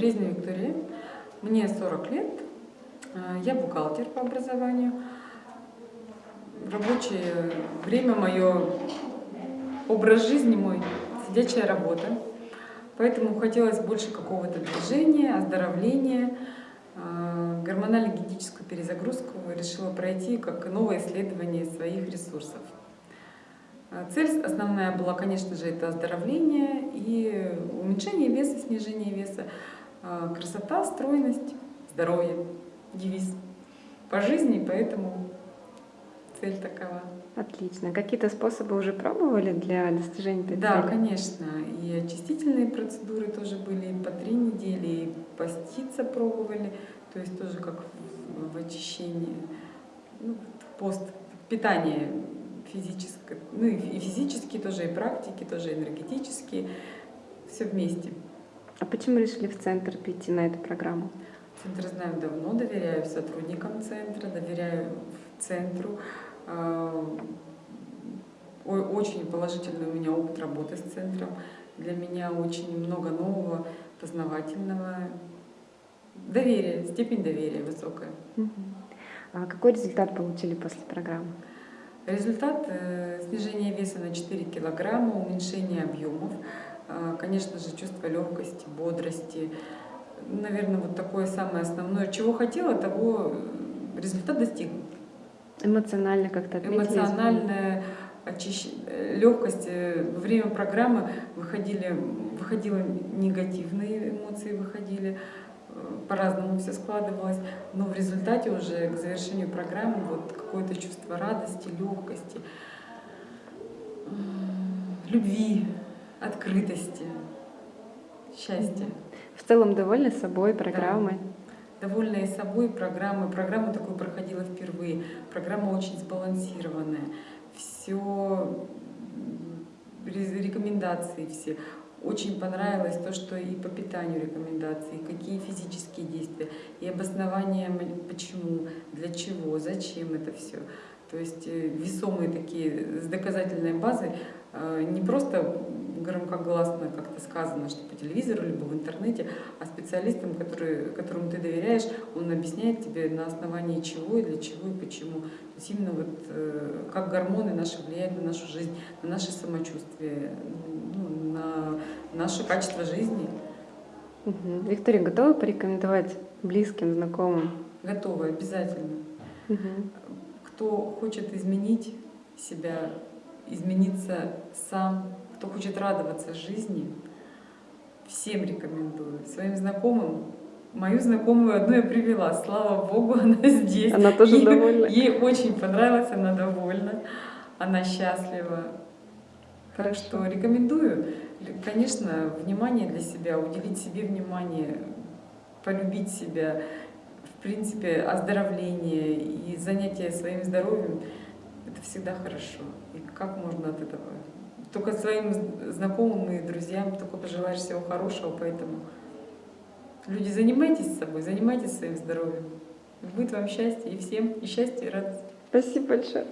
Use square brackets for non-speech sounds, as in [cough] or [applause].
Березнева Виктория, мне 40 лет, э, я бухгалтер по образованию. Рабочее время мое, образ жизни мой, сидячая работа. Поэтому хотелось больше какого-то движения, оздоровления. Э, гормонально-генетическую перезагрузку решила пройти как новое исследование своих ресурсов. Э, цель основная была, конечно же, это оздоровление и уменьшение веса, снижение веса, э, красота, стройность, здоровье, девиз по жизни, поэтому цель такова. Отлично. Какие-то способы уже пробовали для достижения этой Да, цели? конечно. И очистительные процедуры тоже были по три недели, и поститься пробовали, то есть тоже как в, в очищении, ну, пост, питание физическое, ну и физические тоже, и практики, тоже энергетические, все вместе. А почему решили в центр прийти на эту программу? Центр знаю давно, доверяю сотрудникам центра, доверяю центру. А, очень положительный у меня опыт работы с центром. Для меня очень много нового, познавательного. Доверие, степень доверия высокая. А какой результат получили после программы? Результат э, снижения веса на 4 килограмма, уменьшение объемов, э, конечно же, чувство легкости, бодрости. Наверное, вот такое самое основное. Чего хотела, того э, результат достигнут. Эмоционально как-то? Эмоциональная очищ... легкость. Во время программы выходили, выходило негативные эмоции, выходили по-разному все складывалось, но в результате уже к завершению программы вот какое-то чувство радости, легкости, любви, открытости, счастья. В целом довольны собой программой? Да. Довольная собой программой. Программа такую проходила впервые. Программа очень сбалансированная. Все рекомендации все. Очень понравилось то, что и по питанию рекомендации, и какие физические действия, и обоснование почему, для чего, зачем это все. То есть э, весомые такие с доказательной базой, э, не просто громкогласно как-то сказано, что по телевизору, либо в интернете, а специалистам, который, которому ты доверяешь, он объясняет тебе на основании чего и для чего и почему. То есть именно вот э, как гормоны наши влияют на нашу жизнь, на наше самочувствие, ну, наше качество жизни. Угу. Виктория, готова порекомендовать близким, знакомым? Готова, обязательно. Угу кто хочет изменить себя, измениться сам, кто хочет радоваться жизни, всем рекомендую. Своим знакомым, мою знакомую одну я привела, слава богу, [laughs] она здесь. Она тоже ей, довольна? Ей очень понравилось, она довольна, она счастлива. Так что рекомендую, конечно, внимание для себя, уделить себе внимание, полюбить себя, в принципе, оздоровление и занятие своим здоровьем — это всегда хорошо. И как можно от этого? Только своим знакомым и друзьям только пожелаешь всего хорошего, поэтому люди, занимайтесь собой, занимайтесь своим здоровьем. Будет вам счастье и всем, и счастье, и радость. Спасибо большое.